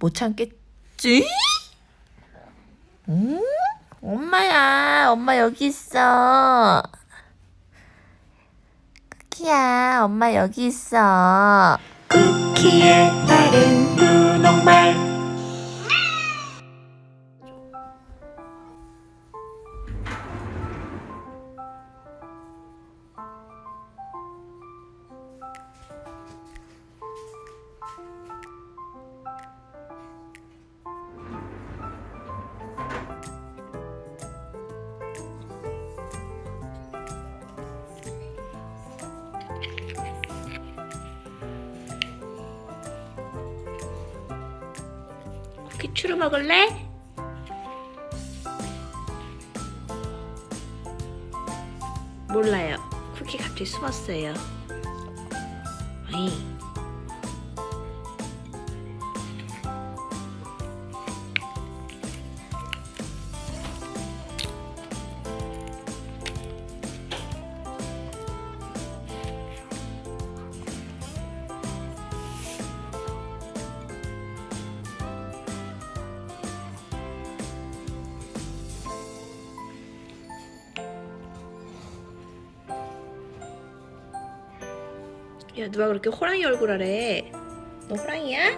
못 참겠지? 응? 엄마야, 엄마 여기 있어. 쿠키야, 엄마 여기 있어. 쿠키의 다른 분홍말 야 누가 그렇게 호랑이 얼굴 하래? 너 호랑이야?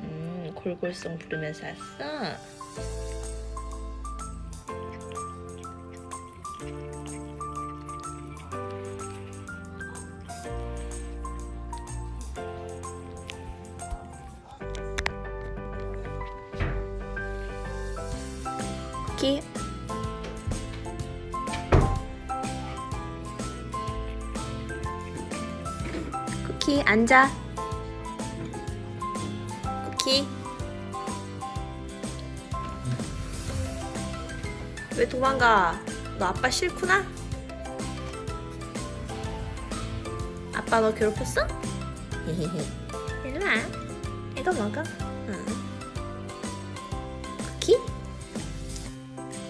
음 골골송 부르면서 왔어? 앉아. 쿠키. 왜 도망가? 너 아빠 싫구나? 아빠 너 괴롭혔어? 일로와. 이거 먹어. 응. 쿠키?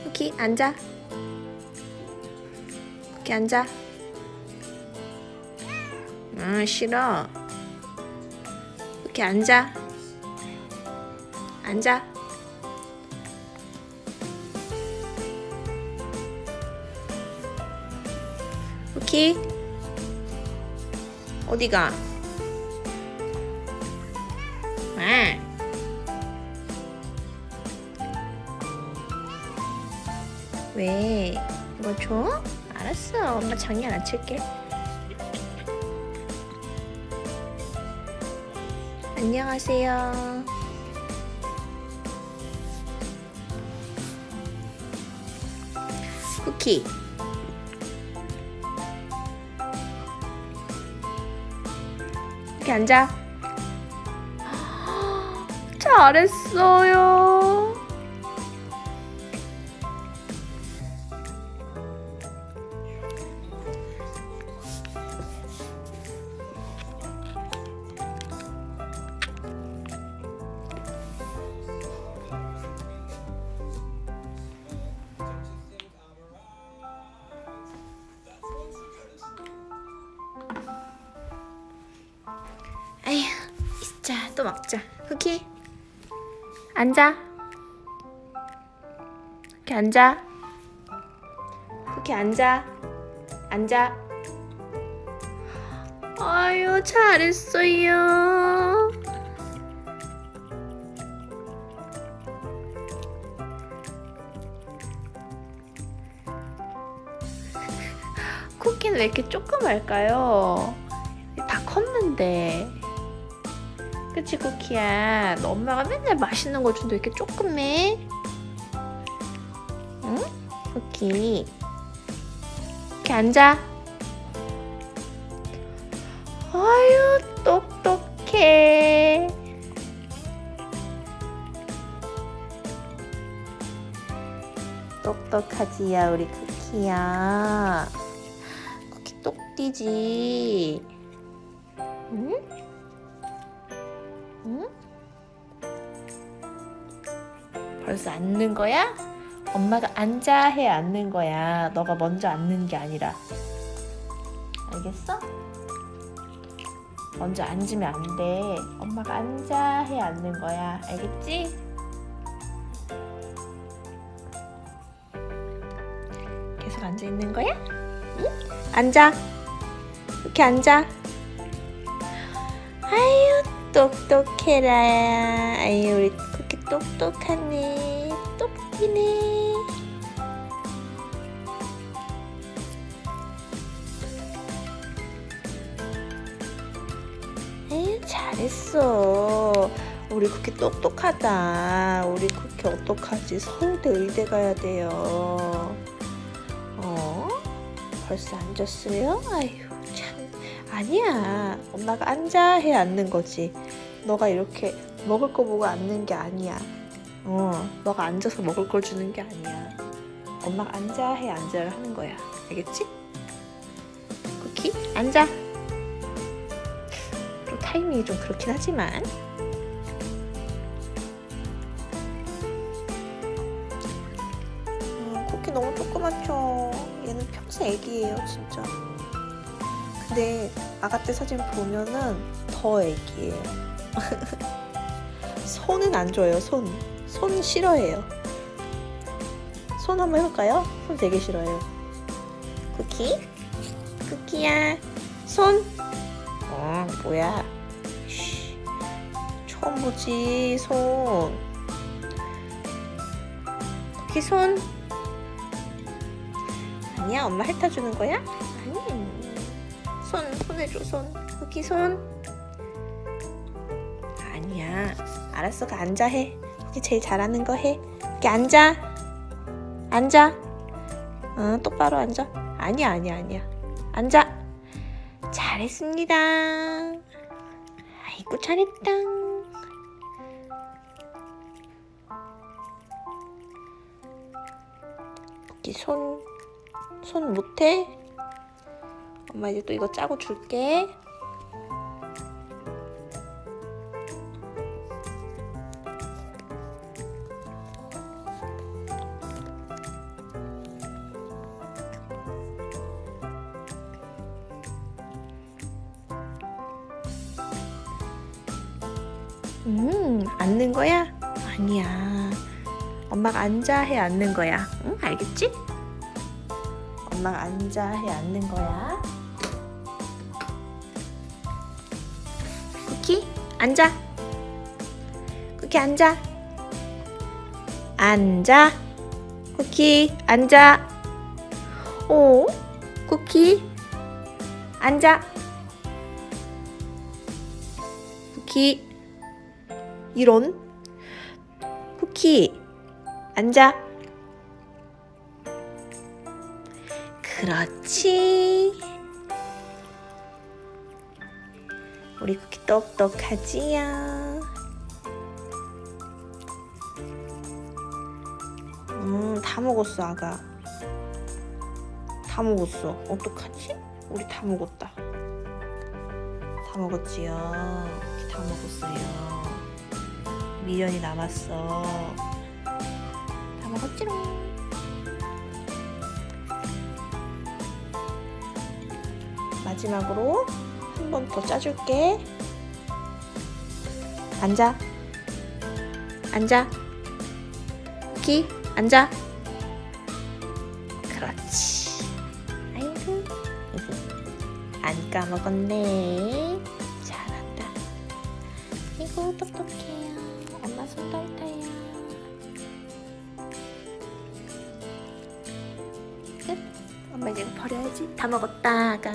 쿠키 앉아. 쿠키 앉아. 아 싫어 이렇게 앉아. 앉아. 쿠키 어디가? 아. 왜? 이거 줘? 알았어. 엄마 장난 안 칠게 안녕하세요. 쿠키. 이렇게 앉아. 잘했어요. 앉아. 쿠키 앉아. 쿠키 앉아. 앉아. 아유, 잘했어요. 쿠키는 왜 이렇게 조그말까요? 다 컸는데. 그치 쿠키야. 너 엄마가 맨날 맛있는 거 준다 이렇게 조금해 응? 쿠키. 이렇게 앉아. 아유 똑똑해. 똑똑하지야 우리 쿠키야. 쿠키 똑띠지 벌써 앉는 거야? 엄마가 앉아 해 앉는 거야. 너가 먼저 앉는 게 아니라. 알겠어? 먼저 앉으면 안 돼. 엄마가 앉아 해 앉는 거야. 알겠지? 계속 앉아 있는 거야? 응? 앉아. 이렇게 앉아. 아유 똑똑해라. 아유 우리 쿠키 똑똑하네. 똑띠네. 에이, 잘했어. 우리 쿠키 똑똑하다. 우리 쿠키 어떡하지? 서울대 의대 가야 돼요. 어? 벌써 앉았어요? 아휴, 참. 아니야. 엄마가 앉아 해 앉는 거지. 너가 이렇게 먹을 거 보고 앉는 게 아니야. 어, 너가 앉아서 먹을 걸 주는 게 아니야. 엄마가 앉아 해 앉아를 하는 거야. 알겠지? 쿠키, 앉아. 좀 타이밍이 좀 그렇긴 하지만 음, 쿠키 너무 조그맣죠 얘는 평생 애기예요 진짜 근데 아가 때 사진 보면은 더 애기예요 손은 안 줘요 손. 손 싫어해요 손 한번 해볼까요? 손 되게 싫어해요 쿠키? 쿠키야 손 어, 뭐야? 쉬, 처음 보지, 손. 쿠키 손. 아니야, 엄마 핥아주는 거야? 아니. 손, 손 해줘, 손. 쿠키 손. 아니야. 알았어, 그 앉아 해. 쿠키 제일 잘하는 거 해. 쿠키 앉아. 앉아. 어, 똑바로 앉아. 아니야, 아니야, 아니야. 앉아. 잘했습니다. 아이고 잘했다. 여기 손, 손 못해? 엄마 이제 또 이거 짜고 줄게. 앉아 해 앉는 거야. 응, 알겠지? 엄마가 앉아 해 앉는 거야. 쿠키, 앉아. 쿠키 앉아. 앉아. 쿠키, 앉아. 오, 쿠키, 앉아. 쿠키. 이런 쿠키 앉아. 그렇지. 우리 쿠키 똑똑하지요. 음다 먹었어 아가. 다 먹었어. 어떡하지? 우리 다 먹었다. 다 먹었지요. 다 먹었어요. 미련이 남았어. 다 먹었지롱. 마지막으로 한 번 더 짜줄게. 앉아. 앉아. 키 앉아. 그렇지. 아이고. 안 까먹었네. 잘한다. 아이고 똑똑해요. 엄마 손 떨떠요. 버려야지. 다 먹었다, 아가.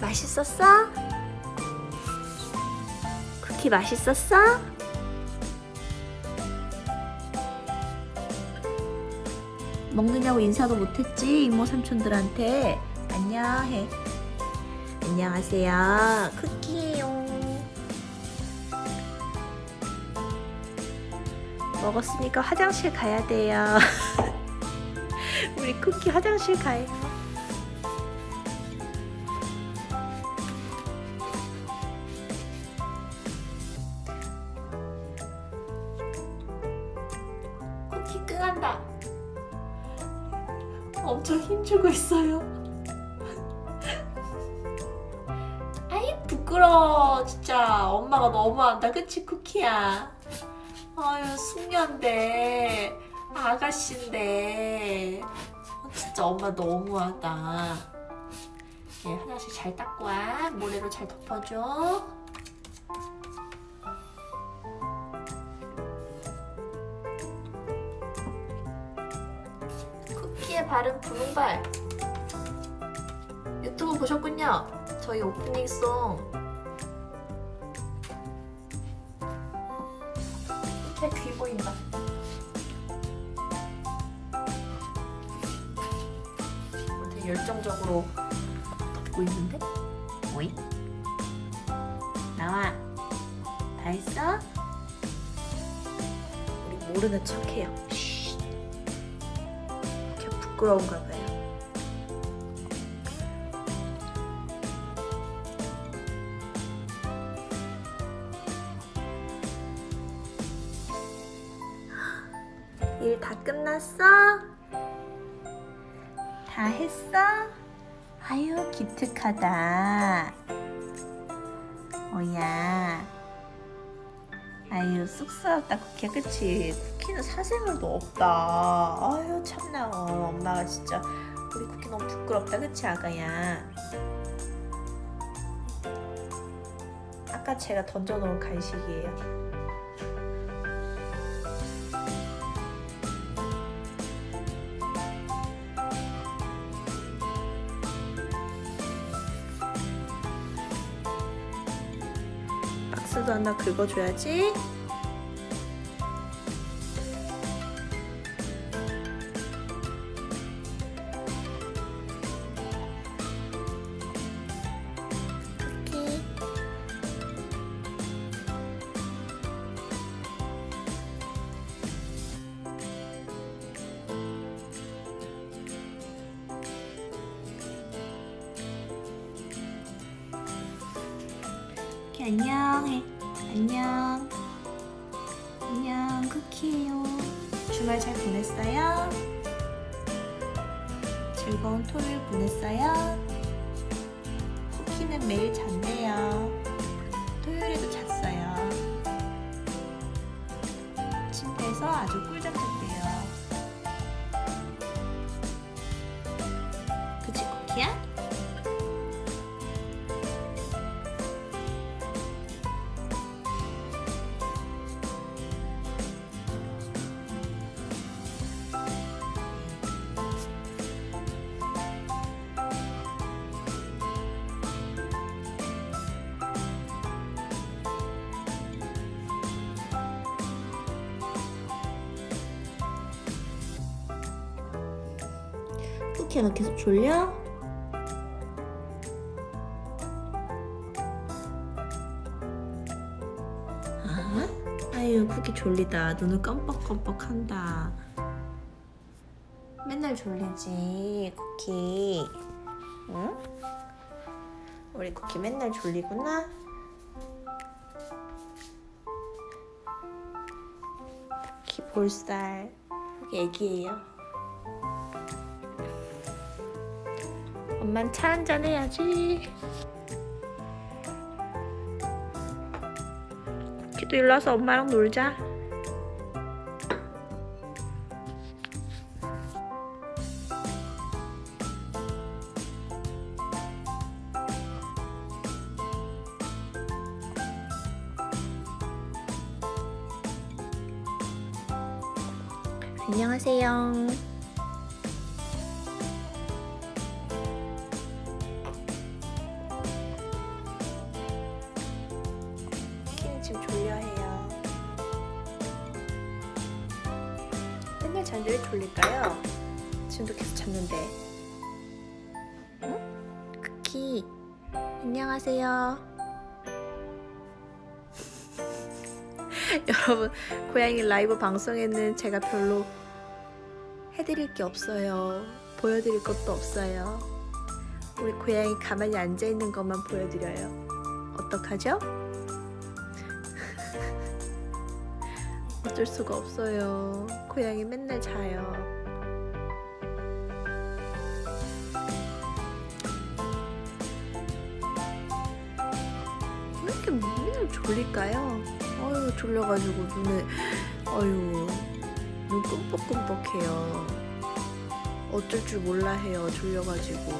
맛있었어? 쿠키 맛있었어? 먹느냐고 인사도 못했지 이모 삼촌들한테. 안녕해. 안녕하세요. 쿠키예요. 먹었으니까 화장실 가야 돼요. 우리 쿠키 화장실 가요. 쿠키 끈한다. 엄청 힘주고 있어요. 아이 부끄러워. 진짜 엄마가 너무한다. 그치 쿠키야? 아유 숙녀인데 아가씨인데. 어, 진짜 엄마 너무하다. 얘 화장실 잘 닦고 와. 모래로 잘 덮어줘 발은 분홍발. 유튜브 보셨군요. 저희 오프닝송. 제귀 보인다. 되게 열정적으로 덮고 있는데? 오이 나와. 다 했어? 우리 모르는 척해요 부끄러운가 봐요 일 다 끝났어? 다 했어? 아유 기특하다 뭐야 아유 쑥스럽다 쿠키야. 그치? 쿠키는 사생활도 없다. 아유 참나. 어, 엄마가 진짜 우리 쿠키 너무 부끄럽다. 그치 아가야? 아까 제가 던져놓은 간식이에요 하나 긁어줘야지. 쿠키야, 너 계속 졸려? 졸리다. 눈을 깜빡깜빡한다. 맨날 졸리지, 쿠키. 응? 우리 쿠키 맨날 졸리구나? 쿠키 볼살. 쿠키 애기예요. 엄만 차 한잔 해야지. 키도 일로 와서 엄마랑 놀자. 안녕하세요. 여러분, 고양이 라이브 방송에는 제가 별로 해드릴 게 없어요. 보여드릴 것도 없어요. 우리 고양이 가만히 앉아있는 것만 보여드려요. 어떡하죠? 어쩔 수가 없어요. 고양이 맨날 자요. 졸려가지고 눈에 어휴 눈 끔뻑끔뻑해요. 어쩔 줄 몰라 해요 졸려가지고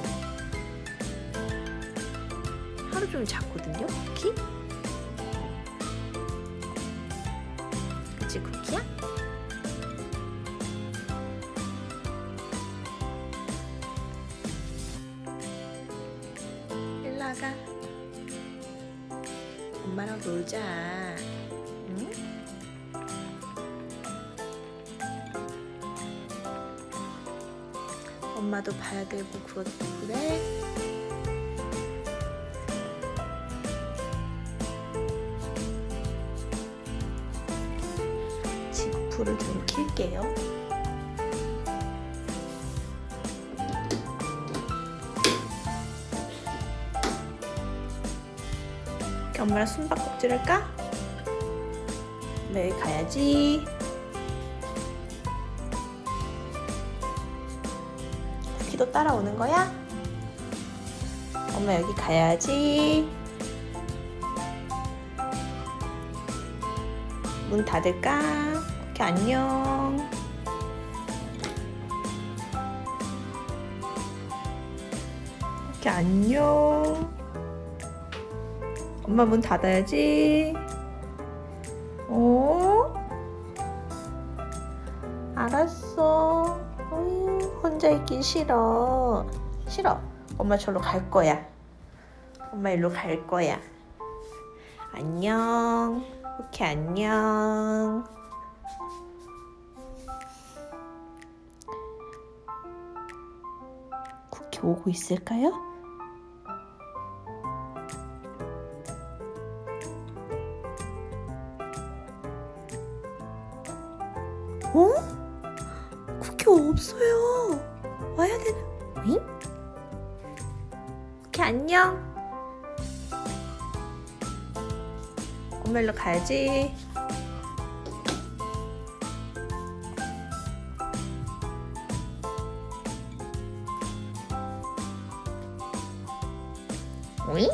하루 종일 잤거든요 쿠키? 그치 쿠키야? 일로 와가 엄마랑 놀자 응? 엄마도 봐야 되고 그것도 그래 지금 불을 좀 킬게요 엄마랑 숨바꼭질을 까? 매일 가야지 쿠키도 따라오는 거야? 엄마 여기 가야지. 문 닫을까? 쿠키 안녕. 쿠키 안녕. 엄마 문 닫아야지. 싫어. 싫어. 엄마 절로 갈 거야. 엄마 일로 갈 거야. 안녕. 쿠키 안녕. 쿠키 오고 있을까요? 어? 안녕. 엄마 일로 가야지. 오잉?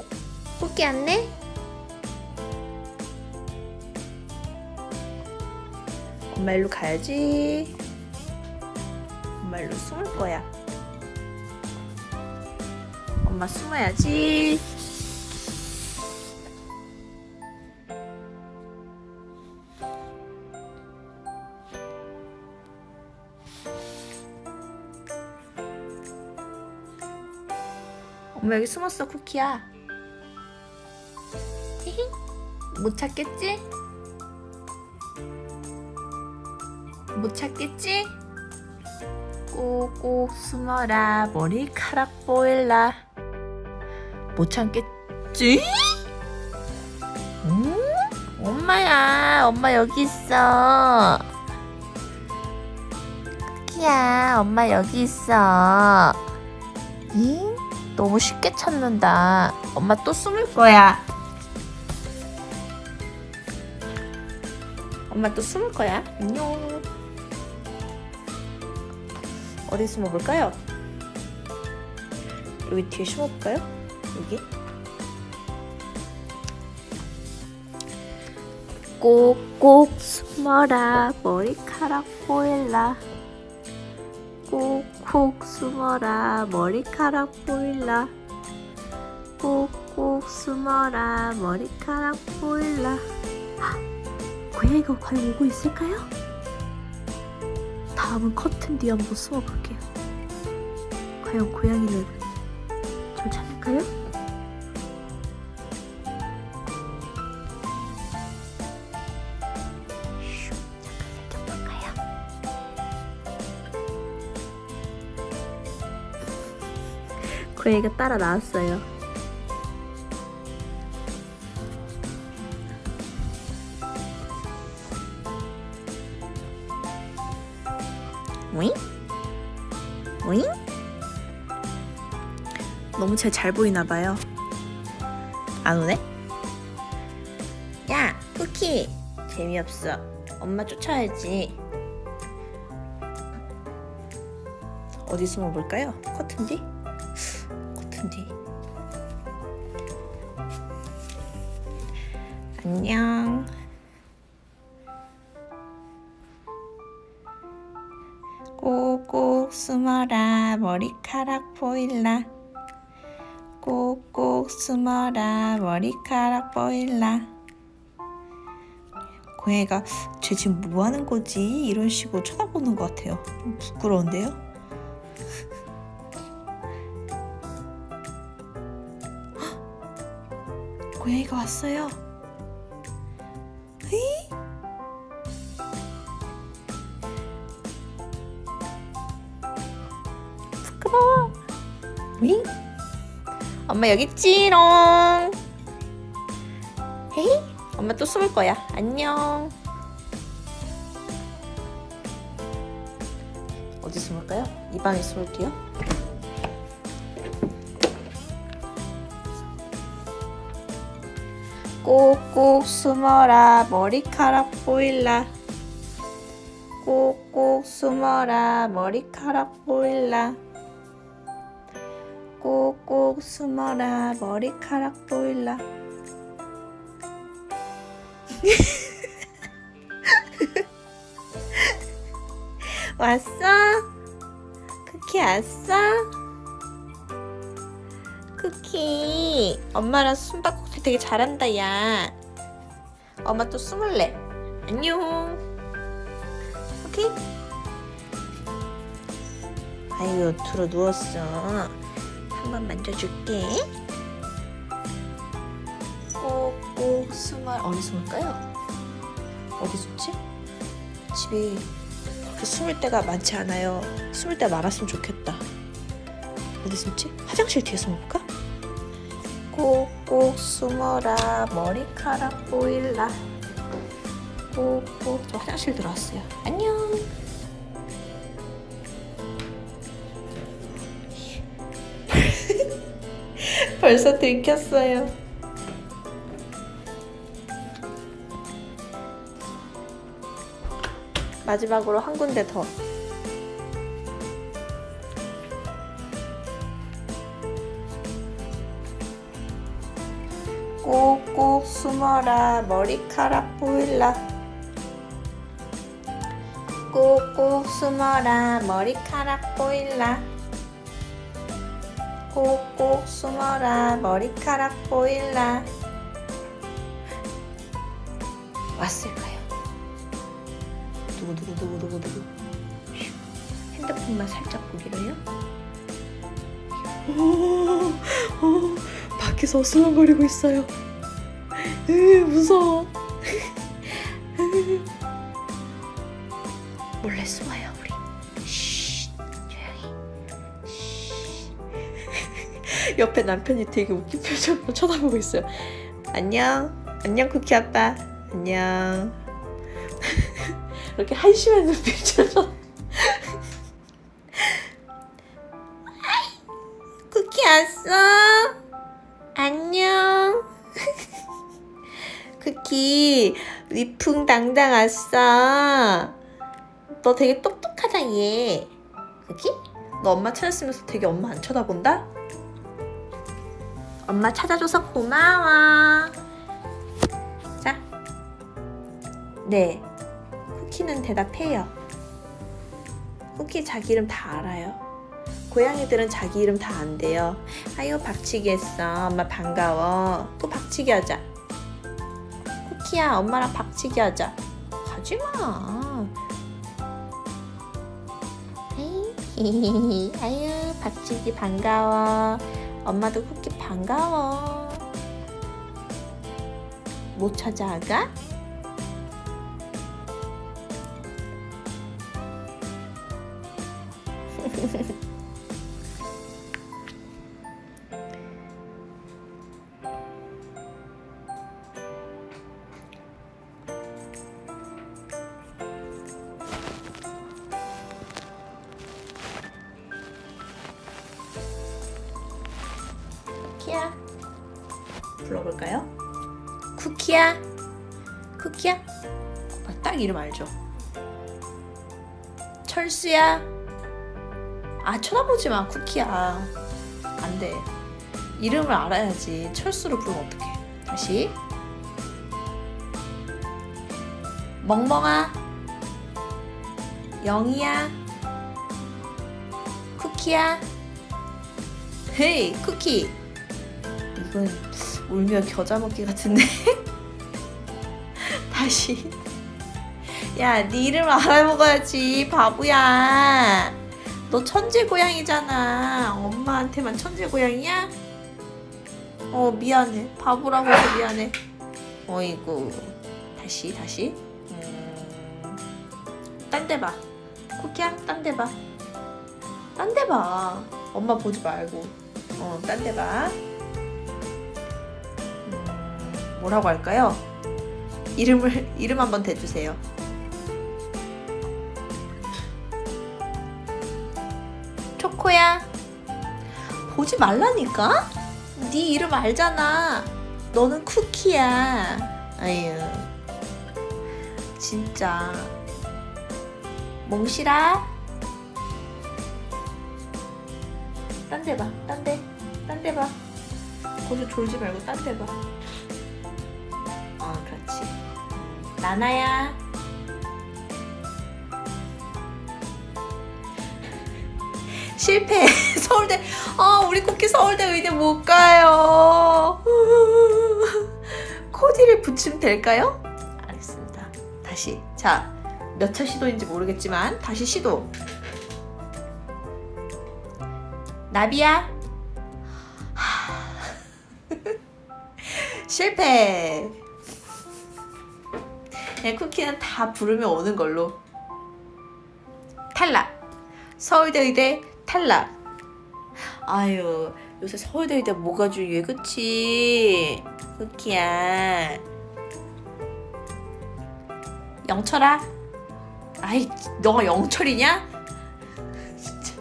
쿠키 안내? 엄마 일로 가야지. 엄마 일로 숨을 거야. 엄마 숨어야지. 엄마 여기 숨었어 쿠키야. 못 찾겠지? 못 찾겠지? 꼭꼭 숨어라 머리카락 보일라 못 참겠지? 응? 엄마야 엄마 여기 있어 쿠키야 엄마 여기 있어 응? 너무 쉽게 찾는다 엄마 또 숨을 거야 엄마 또 숨을 거야 안녕 어디 숨어볼까요? 여기 뒤에 숨어볼까요? 여기 꼭꼭 숨어라 머리카락 보일라 꼭꼭 숨어라 머리카락 보일라 꼭꼭 숨어라 머리카락 보일라 헉, 고양이가 과연 오고 있을까요? 다음은 커튼 뒤에 한번 숨어볼게요. 과연 고양이는 절 찾을까요? 고양이가 따라 나왔어요. 오잉? 오잉? 너무 제잘 보이나 봐요. 안 오네? 야, 쿠키. 재미없어. 엄마 쫓아야지. 어디 숨어볼까요? 커튼 뒤? 뒤. 안녕. 꼭꼭 숨어라 머리카락 보일라. 꼭꼭 숨어라 머리카락 보일라. 고양이가 쟤 지금 뭐 하는 거지? 이런 식으로 쳐다보는 것 같아요. 좀 부끄러운데요? 고양이가 왔어요. 에이? 부끄러워. 윙? 엄마 여기 있지롱. 헤이? 엄마 또 숨을 거야. 안녕. 어디 숨을까요? 이 방에 숨을게요. 꼭꼭 숨어라 머리카락 보일라. 꼭꼭 숨어라 머리카락 보일라. 꼭꼭 숨어라 머리카락 보일라. 왔어? 쿠키 왔어? 쿠키 엄마랑 숨바 되게 잘한다 야 엄마 또 숨을래 안녕 쿠키 아이고 들어 누웠어 한번 만져줄게 꼭꼭 숨어 어디 숨을까요? 어디 숨지? 집에 그렇게 숨을 데가 많지 않아요. 숨을 데 많았으면 좋겠다. 어디 숨지? 화장실 뒤에 숨을까? 꼭 꼭 숨어라 머리카락 보일라. 꼭꼭 저 화장실 들어왔어요. 안녕. 벌써 들켰어요. 마지막으로 한 군데 더. 숨어라 머리카락 보일라. 꼭꼭 숨어라 머리카락 보일라. 꼭꼭 숨어라 머리카락 보일라. 왔을까요? 휴, 핸드폰만 살짝 보기로요 오, 오, 밖에서 어슬렁거리고 있어요 으, 무서워. 몰래 숨어요 우리. 쉿, 조용히. 쉿. 옆에 남편이 되게 웃긴 표정으로 쳐다보고 있어요. 안녕. 안녕 쿠키 아빠. 안녕. 이렇게 한심한 눈빛으로. 쿠키 왔어? 쿠키 위풍당당 왔어 너 되게 똑똑하다 얘 쿠키? 너 엄마 찾았으면서 되게 엄마 안 쳐다본다? 엄마 찾아줘서 고마워 자 네. 쿠키는 대답해요. 쿠키 자기 이름 다 알아요. 고양이들은 자기 이름 다 안 돼요. 아유 박치기 했어. 엄마 반가워. 또 박치기 하자. 쿠키야 엄마랑 박치기 하자. 가지마. 아유 박치기 반가워. 엄마도 쿠키 반가워. 못 찾아가? 철수야. 아 쳐다보지 마 쿠키야. 안 돼. 이름을 알아야지. 철수를 부르면 어떡해. 다시. 멍멍아. 영이야. 쿠키야. 헤이 쿠키. 이건 울며 겨자 먹기 같은데. 다시. 야, 네 이름 알아먹어야지, 바보야. 너 천재 고양이잖아. 엄마한테만 천재 고양이야? 어, 미안해. 바보라고 해서 미안해. 어이구. 다시, 다시. 음... 딴데 봐. 쿠키야, 딴 데 봐. 딴 데 봐. 엄마 보지 말고. 어, 딴 데 봐. 음, 뭐라고 할까요? 이름을, 이름 한번 대주세요. 보지 말라니까? 네 이름 알잖아. 너는 쿠키야. 아유. 진짜. 몽실아? 딴 데 봐. 딴 데. 딴 데 봐. 거기서 졸지 말고 딴 데 봐. 어 그렇지. 나나야 실패. 서울대. 아, 우리 쿠키 서울대 의대 못 가요. 코디를 붙이면 될까요? 알겠습니다. 다시. 자, 몇 차 시도인지 모르겠지만 다시 시도. 나비야. 하. 실패. 네, 쿠키는 다 부르면 오는 걸로. 탈락. 서울대 의대 탈락. 아유, 요새 서울대 의대 뭐가 중요해, 그치? 쿠키야. 영철아? 아이, 너가 영철이냐? 진짜.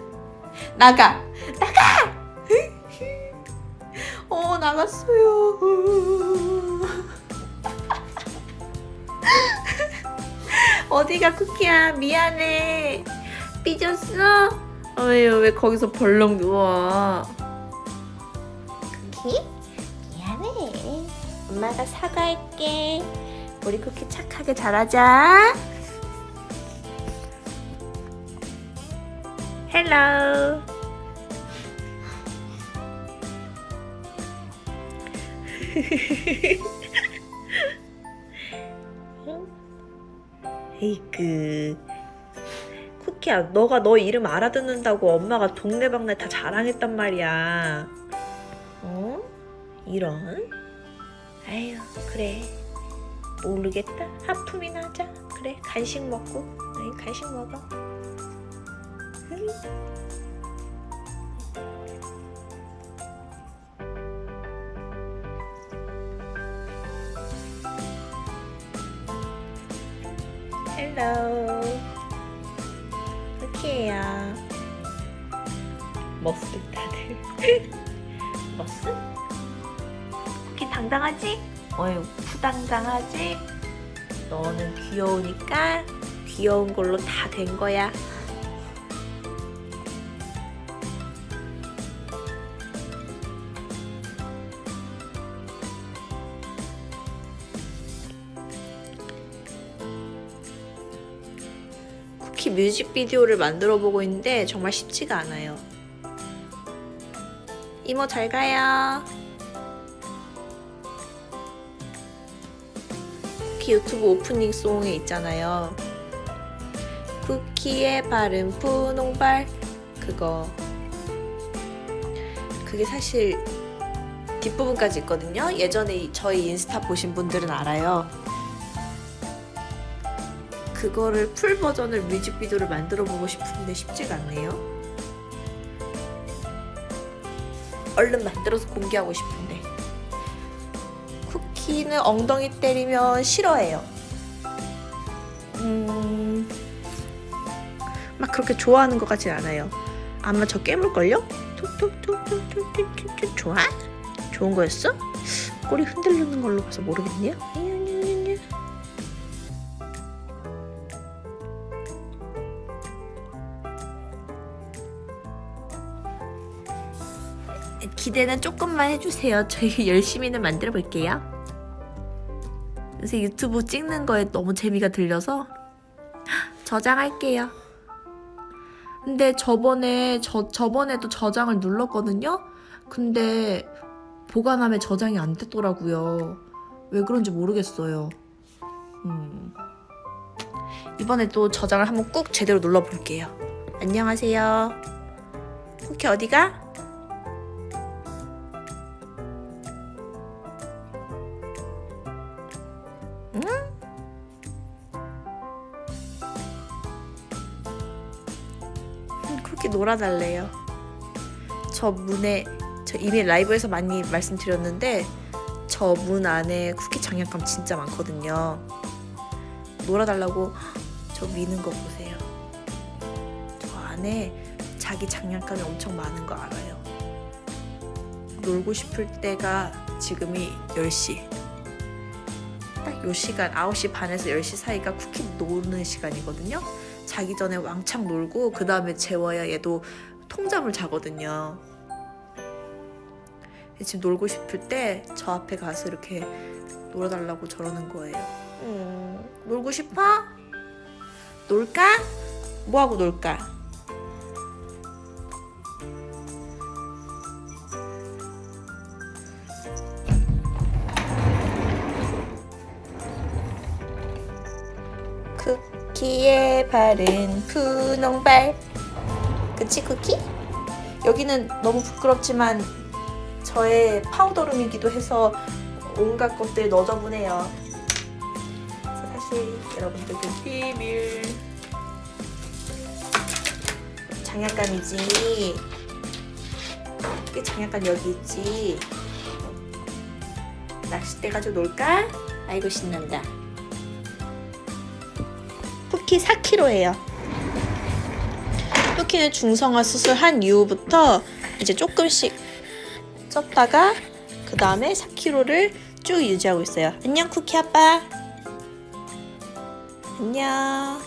나가! 나가! 어, 나갔어요. 어디가 쿠키야? 미안해. 삐졌어? 어휴 왜 거기서 벌렁 누워? 쿠키? 미안해. 엄마가 사과할게. 우리 쿠키 착하게 자라자. hello 에이그 쿠키야, 너가 너 이름 알아듣는다고 엄마가 동네방네 다 자랑했단 말이야. 어? 이런? 아유, 그래. 모르겠다. 하품이나 하자. 그래, 간식 먹고. 아이, 간식 먹어. 응. 헬로. 머스 다들. 머스? 쿠키 당당하지? 어휴 푸당당하지? 너는 귀여우니까 귀여운 걸로 다 된 거야. 쿠키 뮤직비디오를 만들어 보고 있는데 정말 쉽지가 않아요. 이모 잘 가요. 쿠키 유튜브 오프닝 송에 있잖아요. 쿠키의 발은 분홍발 그거 그게 사실 뒷부분까지 있거든요. 예전에 저희 인스타 보신 분들은 알아요. 그거를 풀 버전을 뮤직비디오를 만들어 보고 싶은데 쉽지가 않네요. 얼른 만들어서 공개하고 싶은데. 쿠키는 엉덩이 때리면 싫어해요. 음, 막 그렇게 좋아하는 것 같진 않아요. 아마 저 깨물걸요? 좋아? 좋은 거였어? 꼬리 흔들리는 걸로 봐서 모르겠네요. 기대는 조금만 해주세요. 저희 열심히는 만들어 볼게요. 요새 유튜브 찍는 거에 너무 재미가 들려서 저장할게요. 근데 저번에 저 저번에도 저장을 눌렀거든요. 근데 보관함에 저장이 안 됐더라고요. 왜 그런지 모르겠어요. 음. 이번에 또 저장을 한번 꾹 제대로 눌러 볼게요. 안녕하세요. 쿠키 어디가? 놀아달래요. 저 문에 저 이미 라이브에서 많이 말씀드렸는데 저 문 안에 쿠키 장난감 진짜 많거든요. 놀아달라고 저 미는 거 보세요. 저 안에 자기 장난감이 엄청 많은 거 알아요. 놀고 싶을 때가 지금이 10시. 딱 요 시간 9시 반에서 10시 사이가 쿠키 노는 시간이거든요. 자기 전에 왕창 놀고 그 다음에 재워야 얘도 통잠을 자거든요. 지금 놀고 싶을 때 저 앞에 가서 이렇게 놀아달라고 저러는 거예요. 음, 놀고 싶어? 놀까? 뭐하고 놀까? 바른 분홍발. 그치 쿠키? 여기는 너무 부끄럽지만 저의 파우더룸이기도 해서 온갖 것들 그래서 사실 여러분들께 비밀 장난감이지. 이게 장난감 여기 있지. 낚싯대 가지고 놀까? 아이고 신난다 쿠키 4kg예요 쿠키는 중성화 수술한 이후부터 이제 조금씩 쪘다가 그 다음에 4kg를 쭉 유지하고 있어요. 안녕 쿠키 아빠. 안녕.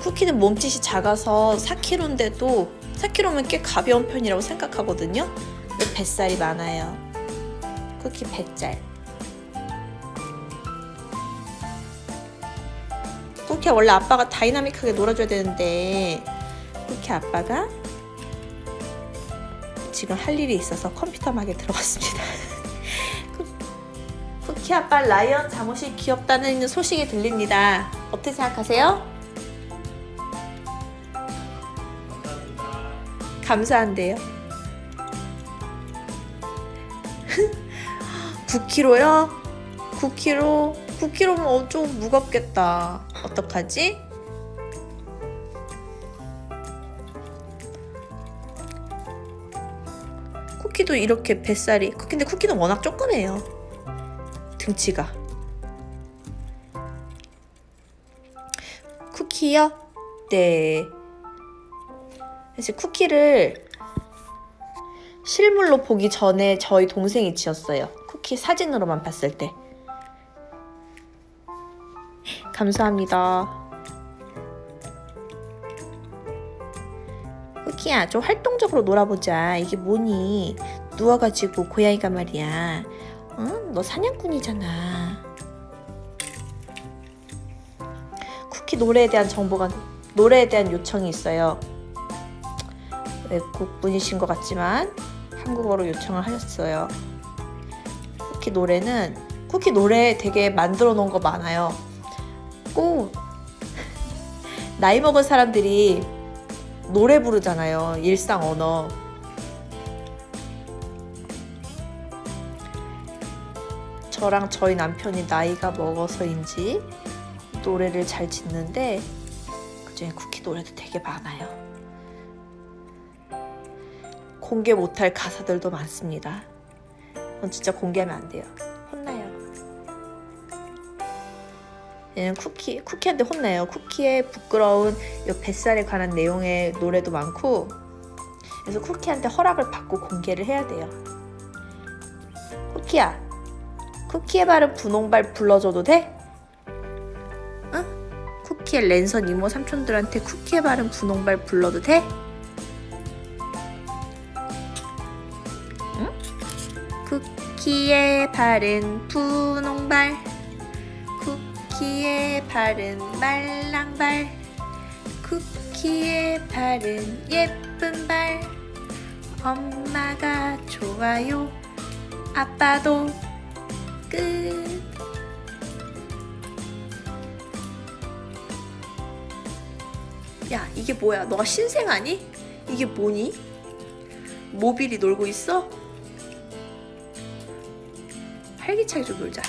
쿠키는 몸짓이 작아서 4kg인데도 4kg면 꽤 가벼운 편이라고 생각하거든요. 뱃살이 많아요. 쿠키 뱃살. 쿠키 원래 아빠가 dynamic하게 놀아줘야 되는데 쿠키 아빠가 지금 할 일이 있어서 컴퓨터 막에 들어갔습니다. 쿠- 쿠키 아빠 라이언 잠옷이 귀엽다는 소식이 들립니다. 어떻게 생각하세요? 감사한데요. 9kg요? 9kg? 9kg면 어, 좀 무겁겠다. 어떡하지? 쿠키도 이렇게 뱃살이 근데 쿠키는 워낙 조그매요 등치가 쿠키요? 네 그래서 쿠키를 실물로 보기 전에 저희 동생이 지었어요 쿠키 사진으로만 봤을 때 감사합니다. 쿠키야, 좀 활동적으로 놀아보자. 이게 뭐니? 누워가지고 고양이가 말이야. 응? 너 사냥꾼이잖아. 쿠키 노래에 대한 정보가 노래에 대한 요청이 있어요. 외국 분이신 것 같지만 한국어로 요청을 하셨어요. 쿠키 노래는 쿠키 노래 되게 만들어 놓은 거 많아요. 꼭 나이 먹은 사람들이 노래 부르잖아요. 일상 언어. 저랑 저희 남편이 나이가 먹어서인지 노래를 잘 짓는데 그중에 쿠키 노래도 되게 많아요. 공개 못할 가사들도 많습니다. 그건 진짜 공개하면 안 돼요. 혼나요. 얘는 쿠키, 쿠키한테 혼나요. 쿠키의 부끄러운 요 뱃살에 관한 내용의 노래도 많고 그래서 쿠키한테 허락을 받고 공개를 해야 돼요. 쿠키야, 쿠키에 바른 분홍발 불러줘도 돼? 응? 쿠키의 랜선 이모 삼촌들한테 쿠키에 바른 분홍발 불러도 돼? 쿠키에 바른 분홍발 쿠키에 바른 말랑발 쿠키에 바른 예쁜 발 엄마가 좋아요 아빠도 끝 야, 이게 뭐야? 너가 신생 아니? 이게 뭐니? 모빌이 놀고 있어? 활기차게 좀 놀자.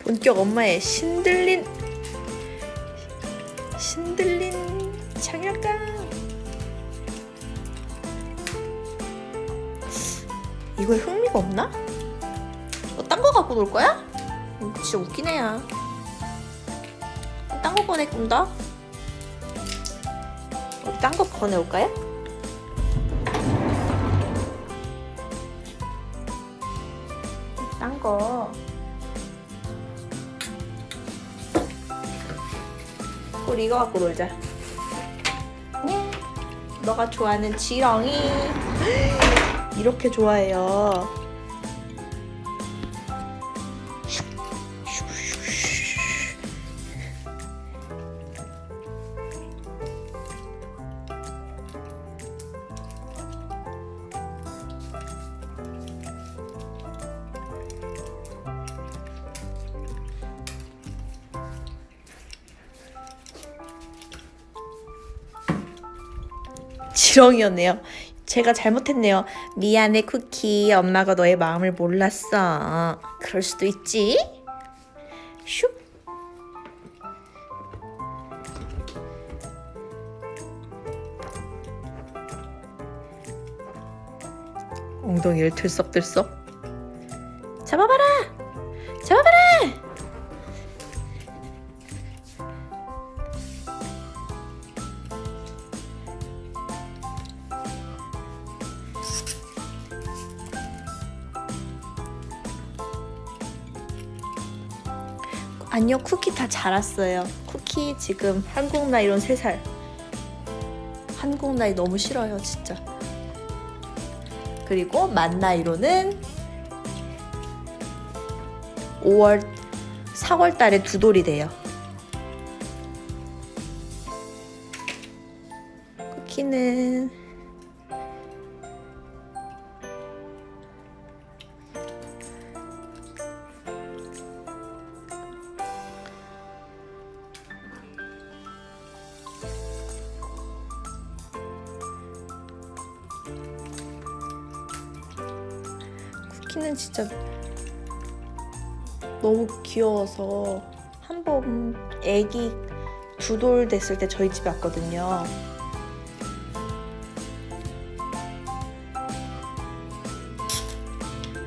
본격 엄마의 신들린 신들린 장난감. 이거에 흥미가 없나? 너 딴 거 갖고 놀 거야? 음, 진짜 웃긴 애야. 딴 거 꺼내 꾼다. 우리 딴 거 꺼내올까요? 이거 갖고 놀자. 예. 너가 좋아하는 지렁이. 이렇게 좋아해요. 지렁이였네요. 제가 잘못했네요. 미안해 쿠키. 엄마가 너의 마음을 몰랐어. 그럴 수도 있지. 슉. 엉덩이를 들썩들썩. 자랐어요. 쿠키 지금 한국 나이 론 3살. 한국 나이 너무 싫어요 진짜. 그리고 만 나이로는 5월 4월 달에 두 돌이 돼요 귀여워서 한 번 애기 두 돌 됐을 때 저희 집에 왔거든요.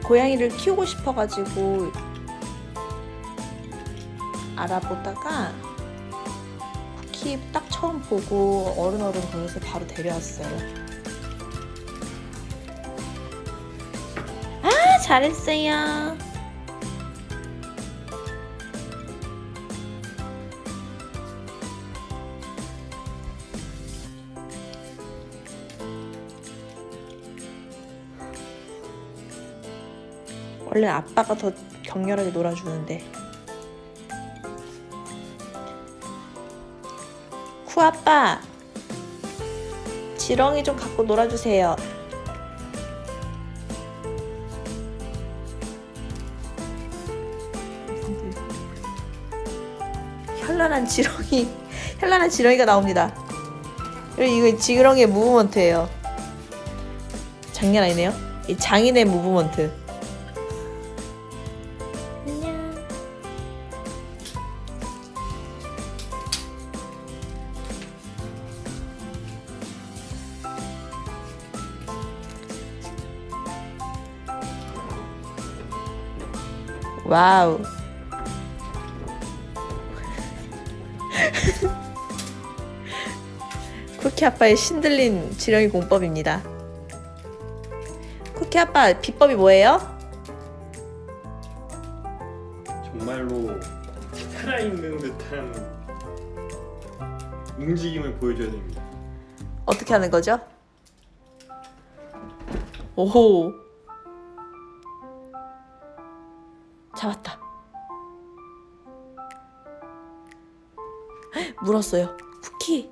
고양이를 키우고 싶어가지고 알아보다가 쿠키 딱 처음 보고 어른어른 거려서 바로 데려왔어요. 아, 잘했어요. 원래 아빠가 더 격렬하게 놀아주는데. 쿠 아빠, 지렁이 좀 갖고 놀아주세요. 현란한 지렁이, 현란한 지렁이가 나옵니다. 그리고 이거 지렁이의 무브먼트예요. 장난 아니네요. 이 장인의 무브먼트. wow 쿠키 아빠의 신들린 지렁이 공법입니다 쿠키 아빠 비법이 뭐예요? 정말로 살아있는 듯한 움직임을 보여줘야 됩니다 어떻게 하는 거죠? 오호 잡았다. 헉, 물었어요. 쿠키.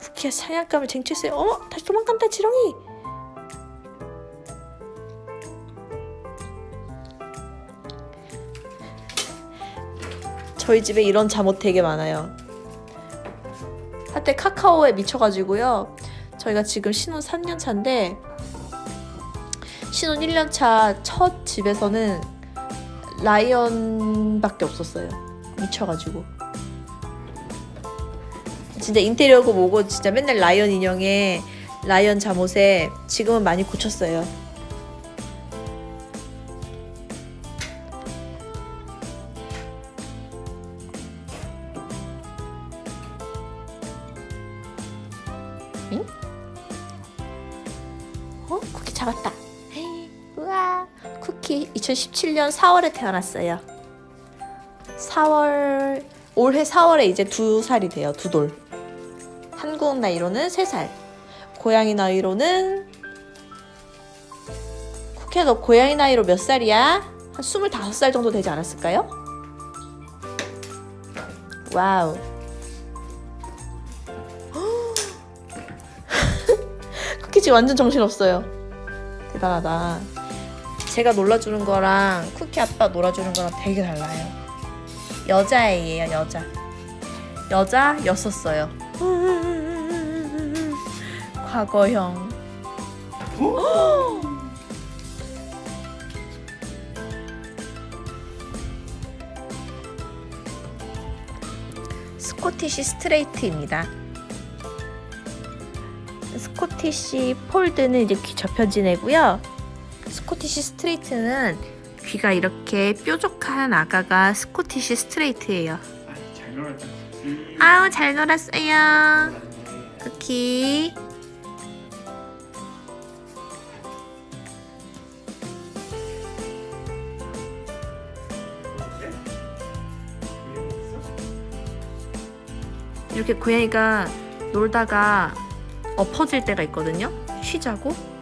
쿠키가 사냥감을 쟁취했어요. 어머, 다시 도망간다, 지렁이. 저희 집에 이런 잠옷 되게 많아요. 한때 카카오에 미쳐가지고요. 저희가 지금 신혼 3년 차인데 신혼 1년 차 첫 집에서는 라이언밖에 없었어요. 미쳐가지고. 진짜 인테리어고 뭐고 진짜 맨날 라이언 인형에 라이언 잠옷에 지금은 많이 고쳤어요. 2017년 4월에 태어났어요. 4월 올해 4월에 이제 두 살이 돼요. 두 돌. 한국 나이로는 3살. 고양이 나이로는 쿠키야 너 고양이 나이로 몇 살이야? 한 25살 정도 되지 않았을까요? wow. 쿠키 지금 완전 정신없어요. 대단하다. 제가 놀아주는 거랑 쿠키 아빠 놀아주는 거랑 되게 달라요. 여자애예요, 여자. 여자였었어요. 과거형. 스코티시 스트레이트입니다. 스코티시 폴드는 접혀진 애고요. 스코티시 스트레이트는 귀가 이렇게 뾰족한 아가가 스코티시 스트레이트예요. 아우 잘 놀았어요. 쿠키. 이렇게 고양이가 놀다가 엎어질 때가 있거든요. 쉬자고.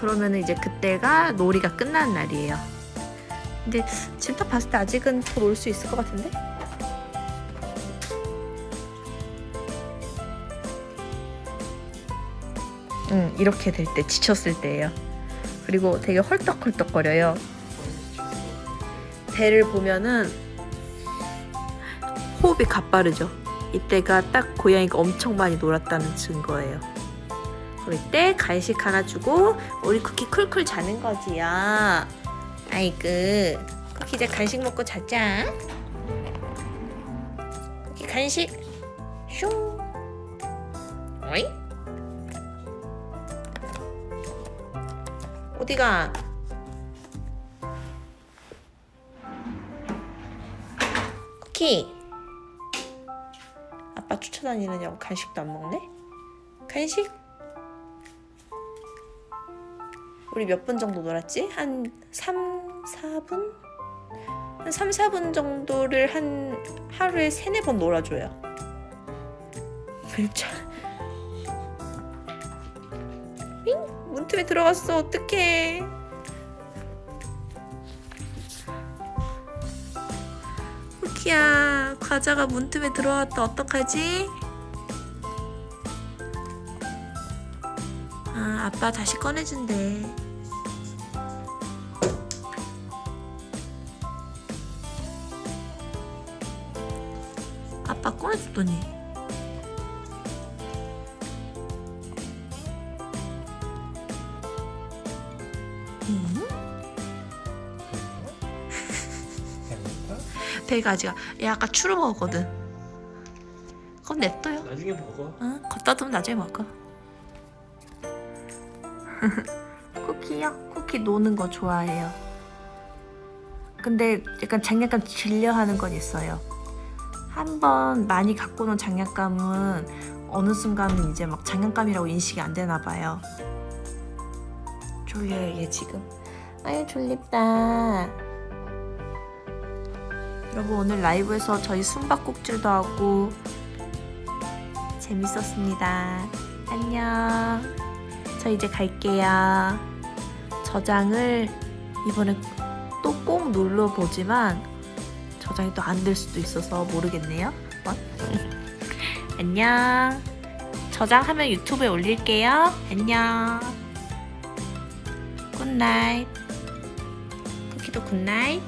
그러면 이제 그때가 놀이가 끝나는 날이에요. 근데 지금 딱 봤을 때 아직은 더 놀 수 있을 것 같은데? 응, 이렇게 될 때, 지쳤을 때예요. 그리고 되게 헐떡헐떡거려요. 배를 보면은 호흡이 가빠르죠. 이때가 딱 고양이가 엄청 많이 놀았다는 증거예요. 그럴 때 간식 하나 주고 우리 쿠키 쿨쿨 자는 거지요. 아이고 쿠키 이제 간식 먹고 자자. 쿠키 간식 슝. 어이? 어디가? 쿠키. 아빠 쫓아다니느냐고 간식도 안 먹네? 간식? 우리 몇 분 정도 놀았지? 한 3, 4분? 한 3, 4분 정도를 한 하루에 3, 4번 놀아줘요. 참. 잉? 문틈에 들어갔어. 어떡해. 쿠키야, 과자가 문틈에 들어왔다. 어떡하지? 아, 아빠 다시 꺼내준대. 아빠 꺼내줬더니. 배가 아직 얘 아까 추루 먹었거든. 그건 냅둬요. 나중에 먹어. 응, 걷다 두면 나중에 먹어. 쿠키요? 쿠키 노는 거 좋아해요. 근데 약간 장난감 질려하는 건 있어요. 한 번 많이 갖고 논 장난감은 어느 순간은 이제 막 장난감이라고 인식이 안 되나 봐요. 졸려요 얘 지금. 아유 졸립다. 여러분 오늘 라이브에서 저희 숨바꼭질도 하고 재밌었습니다. 안녕. 저 이제 갈게요. 저장을 이번에 또 꼭 눌러보지만 저장이 또 안 될 수도 있어서 모르겠네요. 한번. 안녕. 저장하면 유튜브에 올릴게요. 안녕. 굿나잇. 쿠키도 굿나잇.